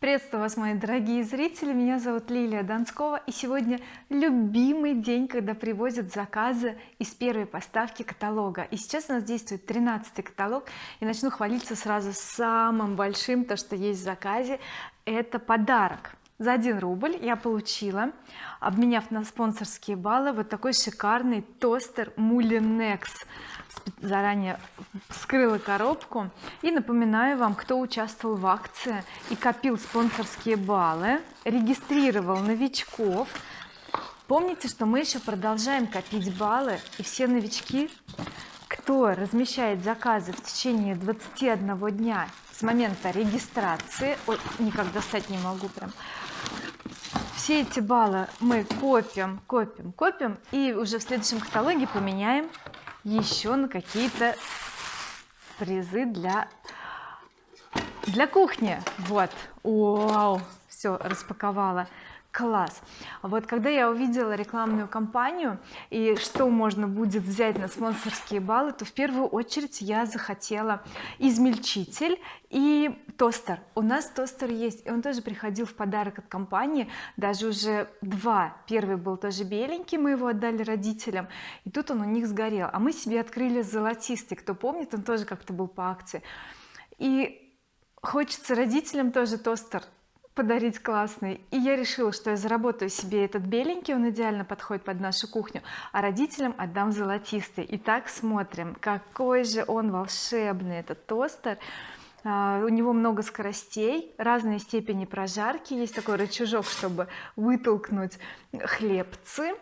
приветствую вас мои дорогие зрители. Меня зовут Лилия Донскова и сегодня любимый день когда привозят заказы из первой поставки каталога. И сейчас у нас действует 13 каталог и начну хвалиться сразу самым большим то что есть в заказе. Это подарок за 1 рубль я получила обменяв на спонсорские баллы вот такой шикарный тостер Mulinex заранее вскрыла коробку. И напоминаю вам кто участвовал в акции и копил спонсорские баллы регистрировал новичков. Помните что мы еще продолжаем копить баллы и все новички кто размещает заказы в течение 21 дня с момента регистрации ой никак достать не могу прям все эти баллы мы копим копим копим и уже в следующем каталоге поменяем еще на какие-то призы для для кухни. Вот. Вау все распаковала класс. Вот когда я увидела рекламную кампанию и что можно будет взять на спонсорские баллы то в первую очередь я захотела измельчитель и тостер. У нас тостер есть и он тоже приходил в подарок от компании. Даже уже два. Первый был тоже беленький мы его отдали родителям и тут он у них сгорел. А мы себе открыли золотистый. Кто помнит он тоже как-то был по акции. И хочется родителям тоже тостер подарить классный. И я решила что я заработаю себе этот беленький он идеально подходит под нашу кухню а родителям отдам золотистый. Итак смотрим какой же он волшебный этот тостер. А, у него много скоростей разные степени прожарки. Есть такой рычажок чтобы вытолкнуть хлебцы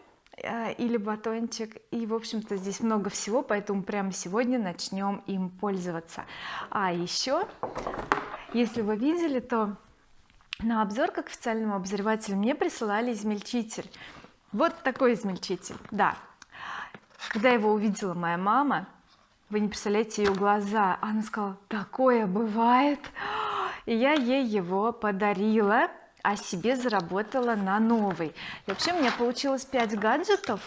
а, или батончик. И в общем-то здесь много всего поэтому прямо сегодня начнем им пользоваться. А еще если вы видели то на обзор к официальному обозревателю мне присылали измельчитель. Вот такой измельчитель да. Когда его увидела моя мама вы не представляете ее глаза она сказала такое бывает! И я ей его подарила а себе заработала на новый. И вообще у меня получилось 5 гаджетов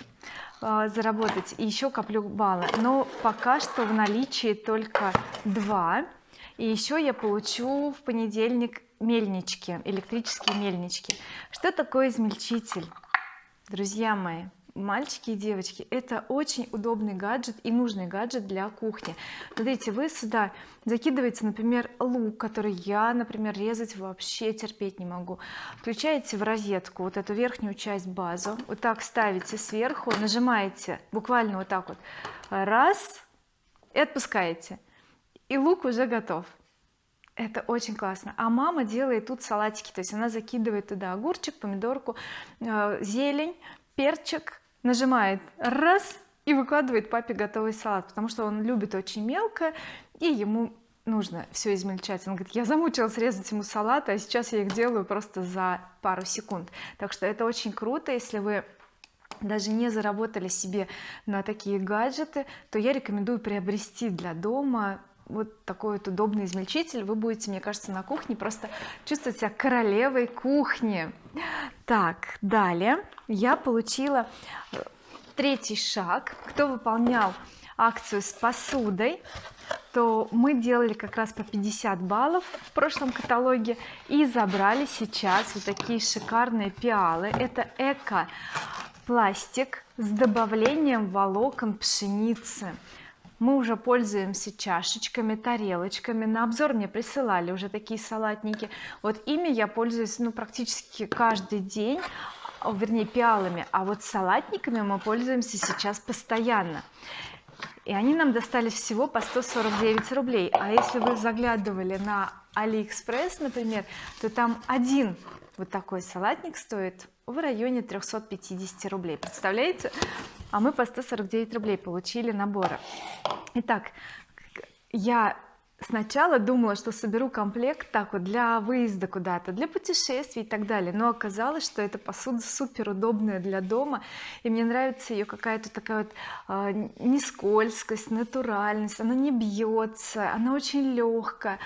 э, заработать и еще коплю баллы но пока что в наличии только два. И еще я получу в понедельник мельнички электрические мельнички. Что такое измельчитель? Друзья мои мальчики и девочки это очень удобный гаджет и нужный гаджет для кухни. Смотрите вы сюда закидываете например лук который я например резать вообще терпеть не могу. Включаете в розетку вот эту верхнюю часть базу вот так ставите сверху нажимаете буквально вот так вот. Раз и отпускаете. И лук уже готов это очень классно. А мама делает тут салатики то есть она закидывает туда огурчик помидорку э, зелень перчик нажимает раз и выкладывает папе готовый салат потому что он любит очень мелко и ему нужно все измельчать. Он говорит я замучилась резать ему салат а сейчас я их делаю просто за пару секунд так что это очень круто. Если вы даже не заработали себе на такие гаджеты то я рекомендую приобрести для дома вот такой вот удобный измельчитель. Вы будете мне кажется на кухне просто чувствовать себя королевой кухни. Так далее. Я получила э, третий шаг. Кто выполнял акцию с посудой то мы делали как раз по 50 баллов в прошлом каталоге и забрали сейчас вот такие шикарные пиалы. Это эко пластик с добавлением волокон пшеницы мы уже пользуемся чашечками тарелочками. На обзор мне присылали уже такие салатники. Вот ими я пользуюсь ну практически каждый день вернее пиалами. А вот салатниками мы пользуемся сейчас постоянно. И они нам достались всего по 149 рублей. А если вы заглядывали на алиэкспресс например то там один вот такой салатник стоит в районе 350 рублей. Представляете а мы по 149 рублей получили наборы итак я сначала думала что соберу комплект так вот для выезда куда-то для путешествий и так далее но оказалось что эта посуда супер удобная для дома и мне нравится ее какая-то такая вот э, не скользкость натуральность она не бьется она очень легкая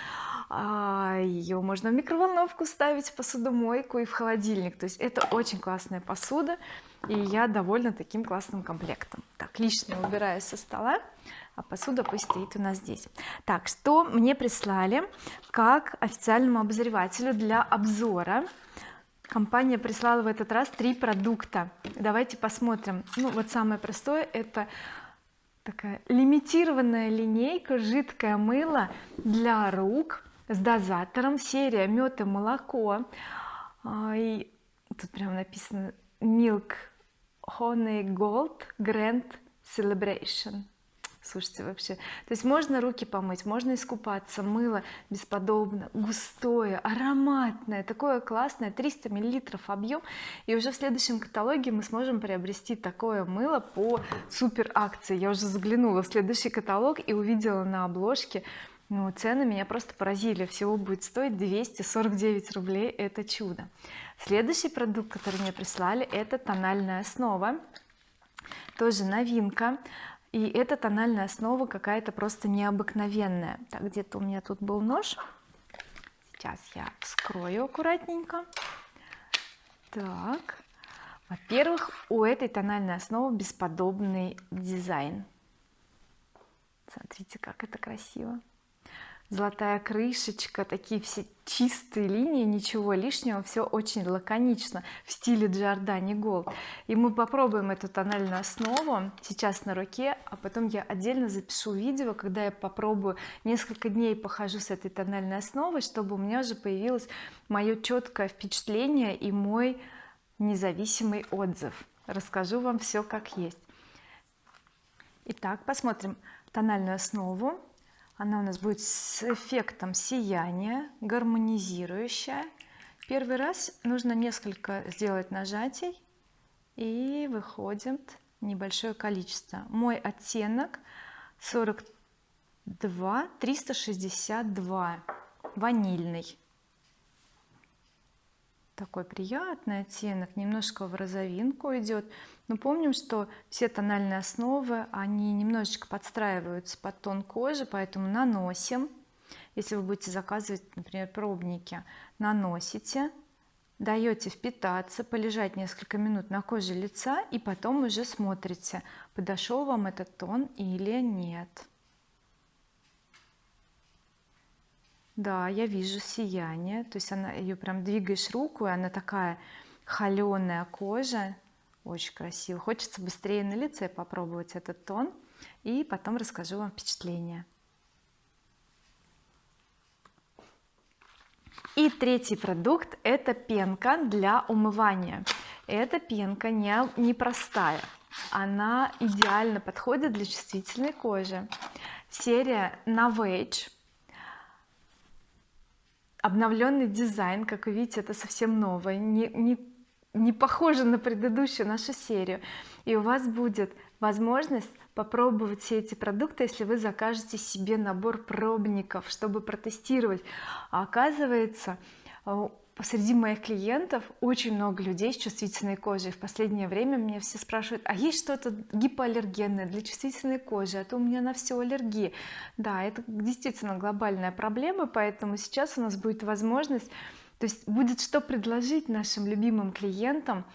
а, ее можно в микроволновку ставить в посудомойку и в холодильник. То есть это очень классная посуда и я довольна таким классным комплектом. Так лишнее убираю со стола а посуда пусть стоит у нас здесь. Так что мне прислали как официальному обозревателю для обзора. Компания прислала в этот раз три продукта. Давайте посмотрим. Ну вот самое простое это такая лимитированная линейка жидкое мыло для рук с дозатором серия мед и молоко. А, и тут прям написано milk honey gold grand celebration. Слушайте вообще то есть можно руки помыть можно искупаться мыло бесподобно густое ароматное такое классное 300 миллилитров объем. И уже в следующем каталоге мы сможем приобрести такое мыло по супер акции я уже заглянула в следующий каталог и увидела на обложке ну, цены меня просто поразили. Всего будет стоить 249 рублей. Это чудо. Следующий продукт который мне прислали это тональная основа. Тоже новинка. И эта тональная основа какая-то просто необыкновенная. Так где-то у меня тут был нож. Сейчас я вскрою аккуратненько. Так. Во-первых у этой тональной основы бесподобный дизайн. Смотрите как это красиво золотая крышечка такие все чистые линии ничего лишнего все очень лаконично в стиле Giordani Gold и мы попробуем эту тональную основу сейчас на руке а потом я отдельно запишу видео когда я попробую несколько дней похожу с этой тональной основой чтобы у меня уже появилось мое четкое впечатление и мой независимый отзыв. Расскажу вам все как есть. Итак посмотрим тональную основу она у нас будет с эффектом сияния гармонизирующая. Первый раз нужно несколько сделать нажатий и выходит небольшое количество. Мой оттенок 42 362 ванильный такой приятный оттенок немножко в розовинку идет но помним что все тональные основы они немножечко подстраиваются под тон кожи поэтому наносим. Если вы будете заказывать например пробники наносите. Даете впитаться полежать несколько минут на коже лица и потом уже смотрите подошел вам этот тон или нет да я вижу сияние то есть она ее прям двигаешь руку и она такая холеная кожа очень красиво. Хочется быстрее на лице попробовать этот тон и потом расскажу вам впечатление. И третий продукт это пенка для умывания. Эта пенка не непростая. Она идеально подходит для чувствительной кожи. Серия Novage обновленный дизайн как вы видите это совсем новое не, не, не похоже на предыдущую нашу серию. И у вас будет возможность попробовать все эти продукты если вы закажете себе набор пробников чтобы протестировать. А оказывается среди моих клиентов очень много людей с чувствительной кожей. В последнее время мне все спрашивают а есть что-то гипоаллергенное для чувствительной кожи? А то у меня на все аллергии да это действительно глобальная проблема поэтому сейчас у нас будет возможность то есть будет что предложить нашим любимым клиентам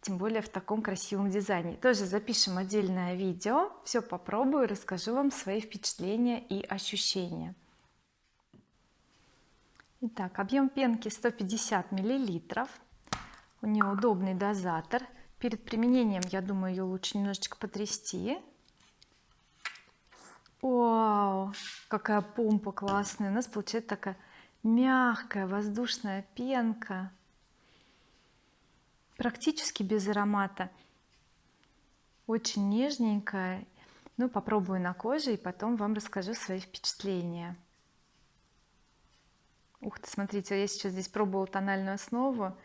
тем более в таком красивом дизайне. Тоже запишем отдельное видео все попробую расскажу вам свои впечатления и ощущения Итак, объем пенки 150 миллилитров. У нее удобный дозатор. Перед применением я думаю ее лучше немножечко потрясти. Вау какая помпа классная. У нас получается такая мягкая воздушная пенка. Практически без аромата. Очень нежненькая. Ну попробую на коже и потом вам расскажу свои впечатления ух ты смотрите я сейчас здесь пробовала тональную основу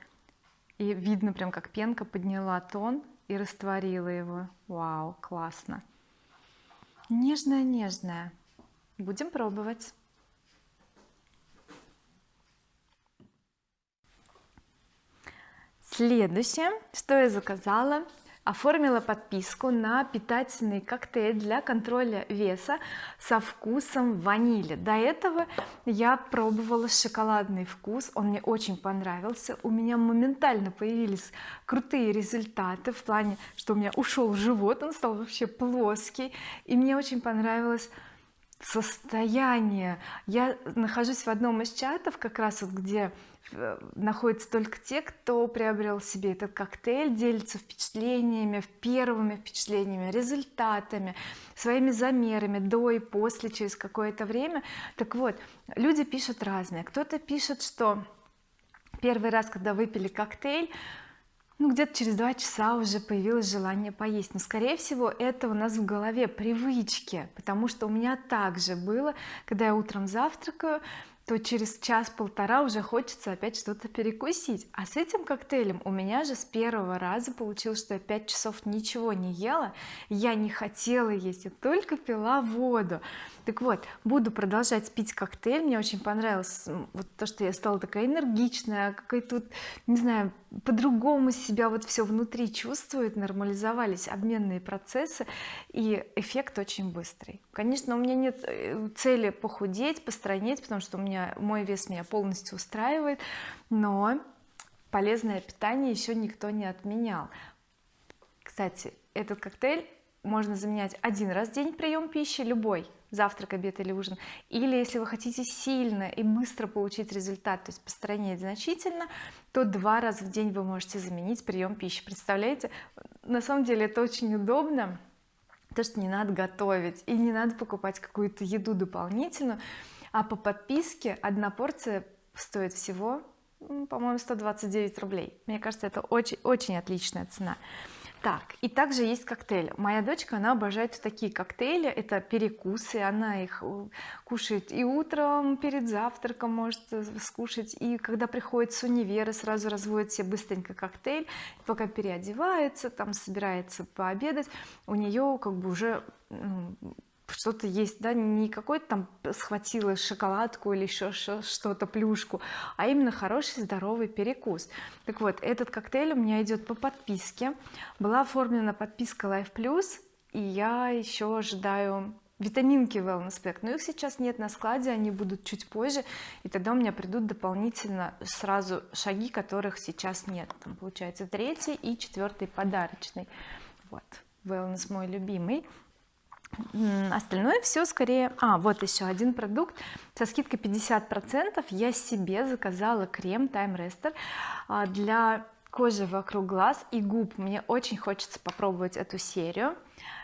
и видно прям как пенка подняла тон и растворила его. Вау классно. Нежная нежная. Будем пробовать. Следующее что я заказала оформила подписку на питательный коктейль для контроля веса со вкусом ванили. До этого я пробовала шоколадный вкус он мне очень понравился. У меня моментально появились крутые результаты в плане что у меня ушел живот он стал вообще плоский. И мне очень понравилось состояние. Я нахожусь в одном из чатов как раз вот где находятся только те кто приобрел себе этот коктейль делится впечатлениями первыми впечатлениями результатами своими замерами до и после через какое-то время. Так вот люди пишут разные. Кто-то пишет что первый раз когда выпили коктейль ну где-то через два часа уже появилось желание поесть. Но скорее всего это у нас в голове привычки потому что у меня также было когда я утром завтракаю то через час-полтора уже хочется опять что-то перекусить. А с этим коктейлем у меня же с первого раза получилось что я 5 часов ничего не ела. Я не хотела есть я только пила воду. Так вот буду продолжать пить коктейль. Мне очень понравилось вот то что я стала такая энергичная какая тут не знаю по-другому себя вот все внутри чувствует нормализовались обменные процессы и эффект очень быстрый. Конечно у меня нет э, цели похудеть постройнеть потому что у меня мой вес меня полностью устраивает но полезное питание еще никто не отменял. Кстати этот коктейль можно заменять один раз в день прием пищи любой завтрак обед или ужин. Или если вы хотите сильно и быстро получить результат то есть постранить значительно то два раза в день вы можете заменить прием пищи. Представляете? На самом деле это очень удобно то что не надо готовить и не надо покупать какую-то еду дополнительную. А по подписке одна порция стоит всего по-моему 129 рублей. Мне кажется это очень очень отличная цена так и также есть коктейль. Моя дочка она обожает такие коктейли. Это перекусы она их э, кушает и утром перед завтраком может э, скушать. И когда приходит с универа сразу разводит себе быстренько коктейль. Пока переодевается там собирается пообедать у нее как бы уже что-то есть да не какой-то там схватила шоколадку или еще что-то плюшку а именно хороший здоровый перекус. Так вот этот коктейль у меня идет по подписке. Была оформлена подписка Life Plus и я еще ожидаю витаминки wellness pack. Но их сейчас нет на складе они будут чуть позже и тогда у меня придут дополнительно сразу шаги которых сейчас нет. Там получается третий и четвертый подарочный. Вот wellness мой любимый остальное все скорее а вот еще один продукт. Со скидкой 50 процентов я себе заказала крем Time Rester а, для кожи вокруг глаз и губ. Мне очень хочется попробовать эту серию.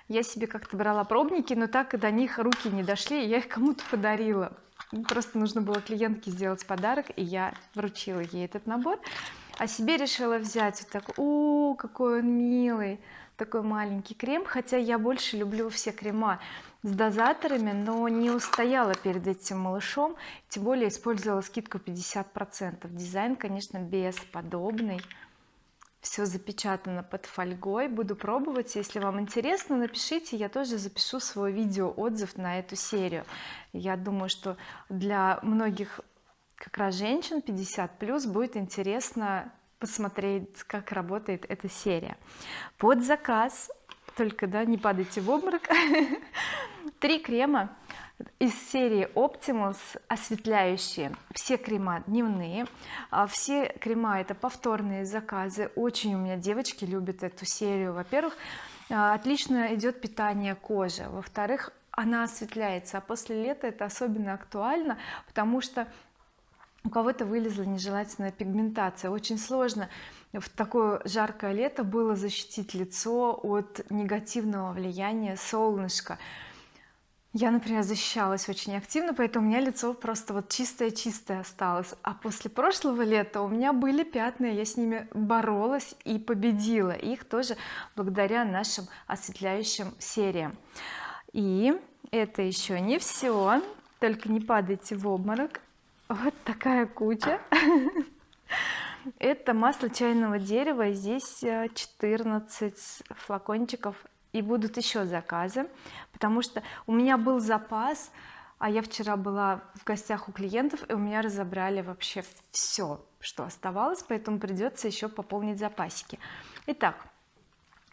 Я себе как-то брала пробники но так и до них руки не дошли я их кому-то подарила. Просто нужно было клиентке сделать подарок и я вручила ей этот набор. А себе решила взять вот так о какой он милый такой маленький крем хотя я больше люблю все крема с дозаторами но не устояла перед этим малышом тем более использовала скидку 50 процентов. Дизайн конечно бесподобный. Все запечатано под фольгой. Буду пробовать. Если вам интересно напишите я тоже запишу свой видео отзыв на эту серию. Я думаю что для многих как раз женщин 50 плюс будет интересно посмотреть как работает эта серия. Под заказ только да не падайте в обморок три крема из серии Optimus осветляющие все крема дневные. А все крема это повторные заказы. Очень у меня девочки любят эту серию. Во-первых а, отлично идет питание кожи. Во-вторых она осветляется. А после лета это особенно актуально потому что у кого-то вылезла нежелательная пигментация. Очень сложно в такое жаркое лето было защитить лицо от негативного влияния солнышка. Я например защищалась очень активно поэтому у меня лицо просто вот чистое-чистое осталось. А после прошлого лета у меня были пятна я с ними боролась и победила их тоже благодаря нашим осветляющим сериям. И это еще не все только не падайте в обморок вот такая куча. Это масло чайного дерева здесь 14 э, флакончиков. И будут еще заказы потому что у меня был запас а я вчера была в гостях у клиентов и у меня разобрали вообще все что оставалось поэтому придется еще пополнить запасики. Итак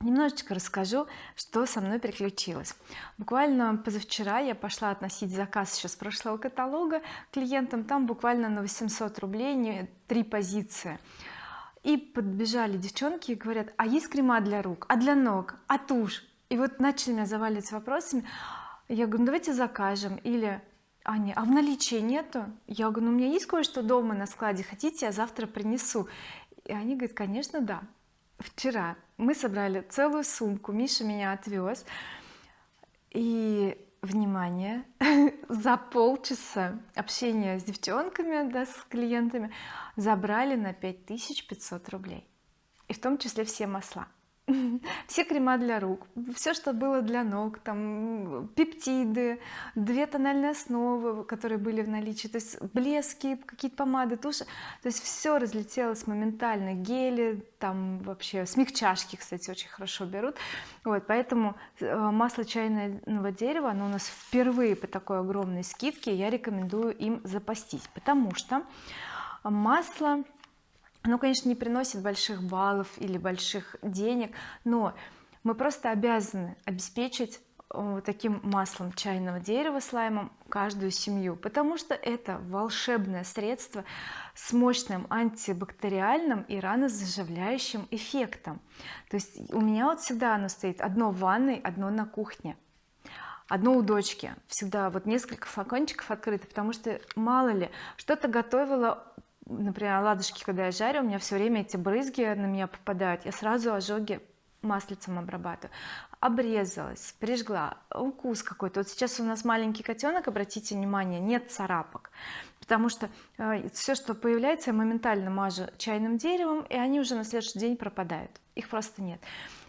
немножечко расскажу что со мной приключилось. Буквально позавчера я пошла относить заказ еще с прошлого каталога клиентам. Там буквально на 800 рублей три позиции. И подбежали девчонки и говорят а есть крема для рук? А для ног? А тушь? И вот начали меня заваливать вопросами. Я говорю ну давайте закажем или они а в наличии нету? Я говорю ну у меня есть кое-что дома на складе. Хотите я завтра принесу? И они говорят конечно да вчера мы собрали целую сумку Миша меня отвез и внимание за полчаса общения с девчонками да, с клиентами забрали на 5500 рублей. И в том числе все масла все крема для рук все что было для ног там пептиды две тональные основы которые были в наличии то есть блески какие-то помады туши. То есть все разлетелось моментально. Гели там вообще смягчашки кстати очень хорошо берут. Вот поэтому э, масло чайного дерева оно у нас впервые по такой огромной скидке я рекомендую им запастись. Потому что масло оно конечно не приносит больших баллов или больших денег но мы просто обязаны обеспечить э, таким маслом чайного дерева слаймом каждую семью потому что это волшебное средство с мощным антибактериальным и ранозаживляющим эффектом. То есть у меня вот всегда оно стоит одно в ванной одно на кухне одно у дочки. Всегда вот несколько флакончиков открыто потому что мало ли что-то готовила например оладушки когда я жарю у меня все время эти брызги на меня попадают. Я сразу ожоги маслицем обрабатываю. Обрезалась прижгла. Укус какой-то. Вот сейчас у нас маленький котенок обратите внимание нет царапок. Потому что э, все что появляется я моментально мажу чайным деревом и они уже на следующий день пропадают. Их просто нет.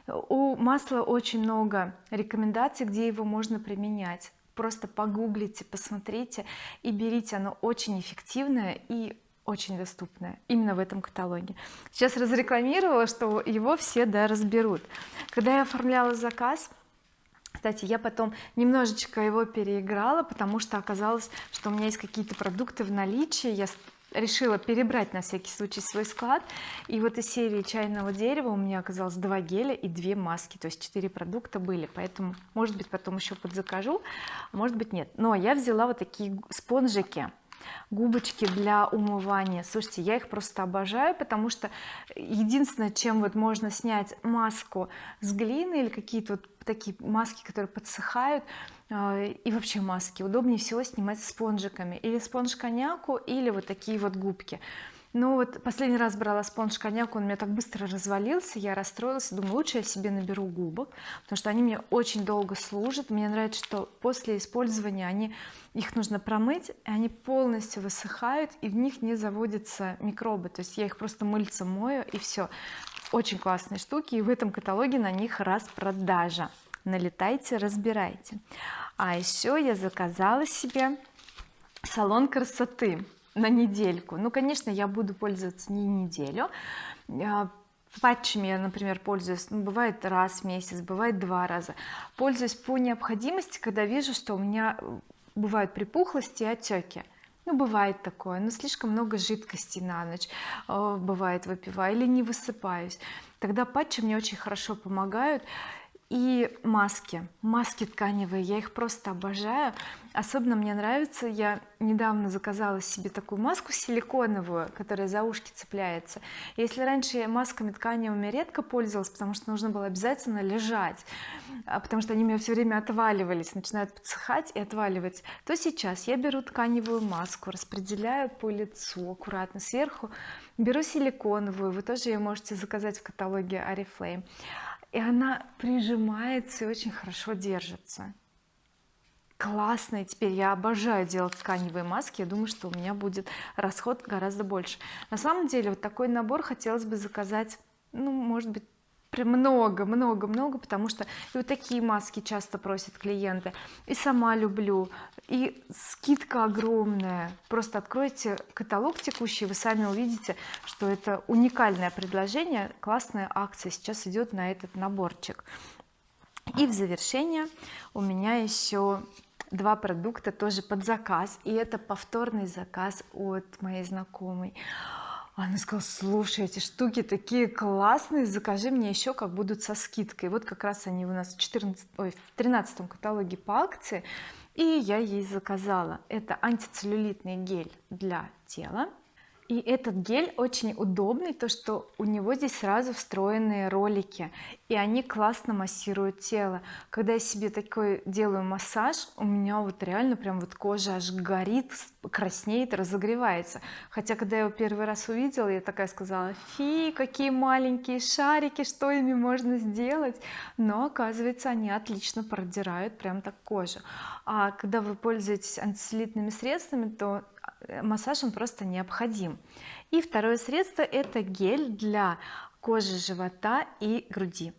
У масла очень много рекомендаций где его можно применять. Просто погуглите посмотрите и берите. Оно очень эффективное и очень доступное именно в этом каталоге. Сейчас разрекламировала что его все да разберут. Когда я оформляла заказ кстати я потом немножечко его переиграла потому что оказалось что у меня есть какие-то продукты в наличии. Я решила перебрать на всякий случай свой склад. И вот из серии чайного дерева у меня оказалось два геля и две маски. То есть четыре продукта были. Поэтому может быть потом еще подзакажу может быть нет. Но я взяла вот такие спонжики губочки для умывания. Слушайте я их просто обожаю потому что единственное чем вот можно снять маску с глины или какие-то вот такие маски которые подсыхают э, и вообще маски. Удобнее всего снимать спонжиками. Или спонж коньяку или вот такие вот губки ну вот последний раз брала спонж коньяк он у меня так быстро развалился я расстроилась думаю лучше я себе наберу губок потому что они мне очень долго служат. Мне нравится что после использования они их нужно промыть и они полностью высыхают и в них не заводятся микробы. То есть я их просто мыльцем мою и все очень классные штуки и в этом каталоге на них распродажа. Налетайте разбирайте. А еще я заказала себе салон красоты на недельку. Ну конечно я буду пользоваться не неделю. А, патчами я например пользуюсь ну, бывает раз в месяц бывает два раза. Пользуюсь по необходимости когда вижу что у меня бывают припухлости и отеки ну бывает такое но слишком много жидкости на ночь э, бывает выпиваю или не высыпаюсь. Тогда патчи мне очень хорошо помогают и маски. Маски тканевые я их просто обожаю. Особенно мне нравится я недавно заказала себе такую маску силиконовую которая за ушки цепляется. Если раньше я масками тканевыми редко пользовалась потому что нужно было обязательно лежать а потому что они меня все время отваливались начинают подсыхать и отваливать то сейчас я беру тканевую маску распределяю по лицу аккуратно сверху беру силиконовую вы тоже ее можете заказать в каталоге oriflame и она прижимается и очень хорошо держится. Классная теперь я обожаю делать тканевые маски. Я думаю что у меня будет расход гораздо больше. На самом деле вот такой набор хотелось бы заказать ну может быть прям много много много потому что и вот такие маски часто просят клиенты. И сама люблю. И скидка огромная. Просто откройте каталог текущий вы сами увидите что это уникальное предложение классная акция. Сейчас идет на этот наборчик. И в завершение у меня еще два продукта тоже под заказ. И это повторный заказ от моей знакомой она сказала слушай эти штуки такие классные закажи мне еще как будут со скидкой вот как раз они у нас в 14 ой, в 13 каталоге по акции и я ей заказала. Это антицеллюлитный гель для тела и этот гель очень удобный то что у него здесь сразу встроенные ролики и они классно массируют тело. Когда я себе такой делаю массаж у меня вот реально прям вот кожа аж горит краснеет разогревается. Хотя когда я его первый раз увидела я такая сказала фи какие маленькие шарики что ими можно сделать? Но оказывается они отлично продирают прям так кожу. А когда вы пользуетесь антицеллюлитными средствами то массаж он просто необходим. И второе средство это гель для кожи живота и груди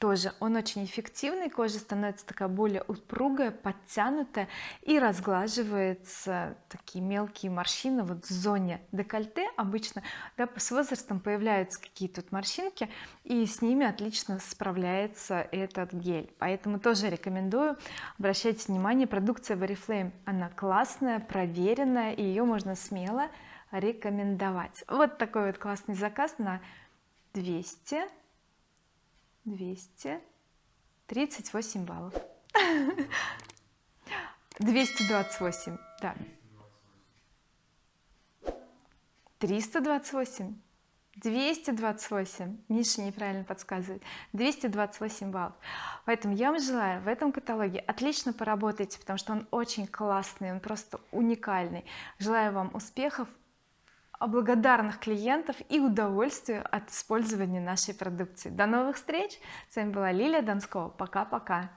тоже. Он очень эффективный кожа становится такая более упругая подтянутая и разглаживается такие мелкие морщины вот в зоне декольте. Обычно да, с возрастом появляются какие-то тут морщинки и с ними отлично справляется этот гель. Поэтому тоже рекомендую. Обращайте внимание продукция oriflame она классная проверенная и ее можно смело рекомендовать. Вот такой вот классный заказ на 200 238 баллов. 228 да. 328 228 Миша неправильно подсказывает. 228 баллов. Поэтому я вам желаю в этом каталоге отлично поработайте потому что он очень классный он просто уникальный. Желаю вам успехов благодарных клиентов и удовольствия от использования нашей продукции. До новых встреч! С вами была Лилия Донскова пока-пока